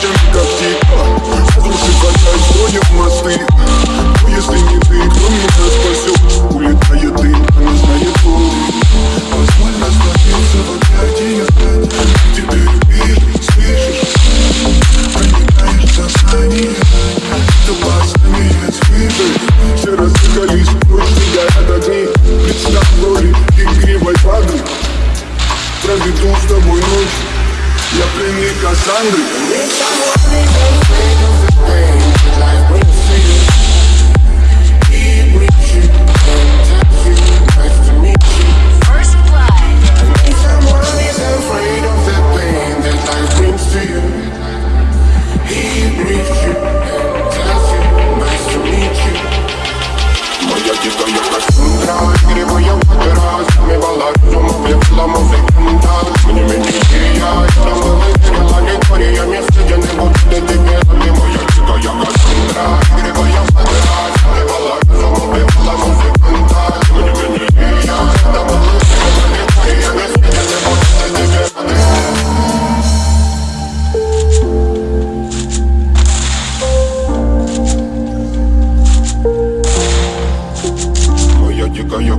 тянут когти Воздухи качают, мосты Но если не ты, кто меня спасет? Улетает ты, она знает пол Позволь остановиться в объятии не знать Теперь веришь, слышишь Проникаешь в сознание Тобой станет свежей Все разыгрались, прочь горят огни Представь роли игривой воды Проведу с тобой ночь Я пленник Кассандры.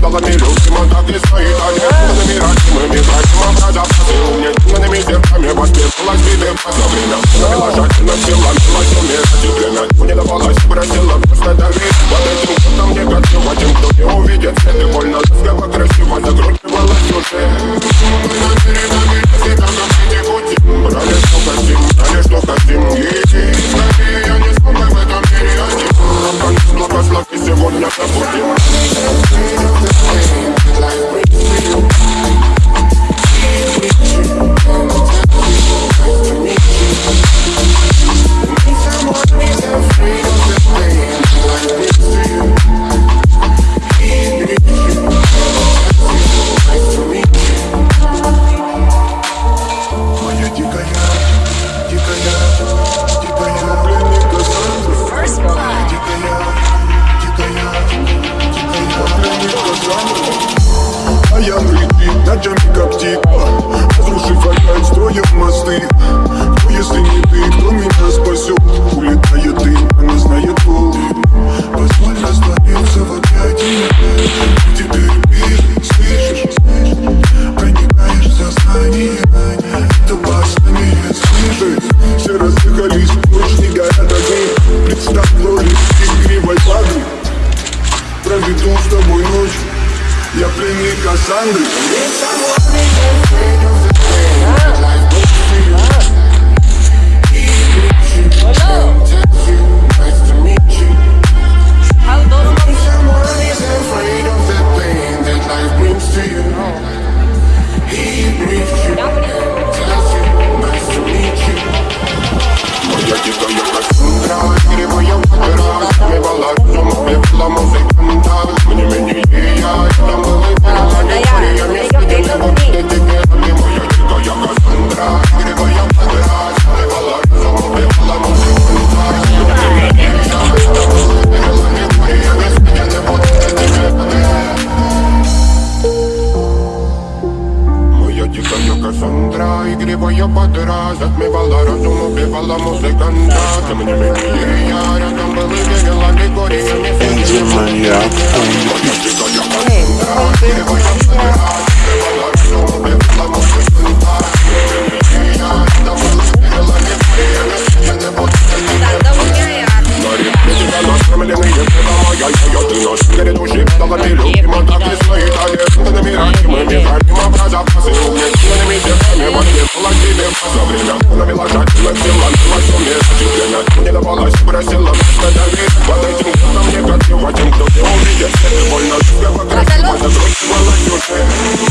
Богатый люд, Тима так не стоит, а нет Умными родимыми, братьями продавцы Умненными зерками воспитывалась битым за время Приложательно сила, милость умеет удивлена Не давалась, просила, просто давить Под этим кутом не горчевать sangre. мантра Игривая подра Затмевала разум, убивала музыканта Тем не менее я рядом был и верила Григория Энди маньяк он Моя дикая, First blood. Это легко.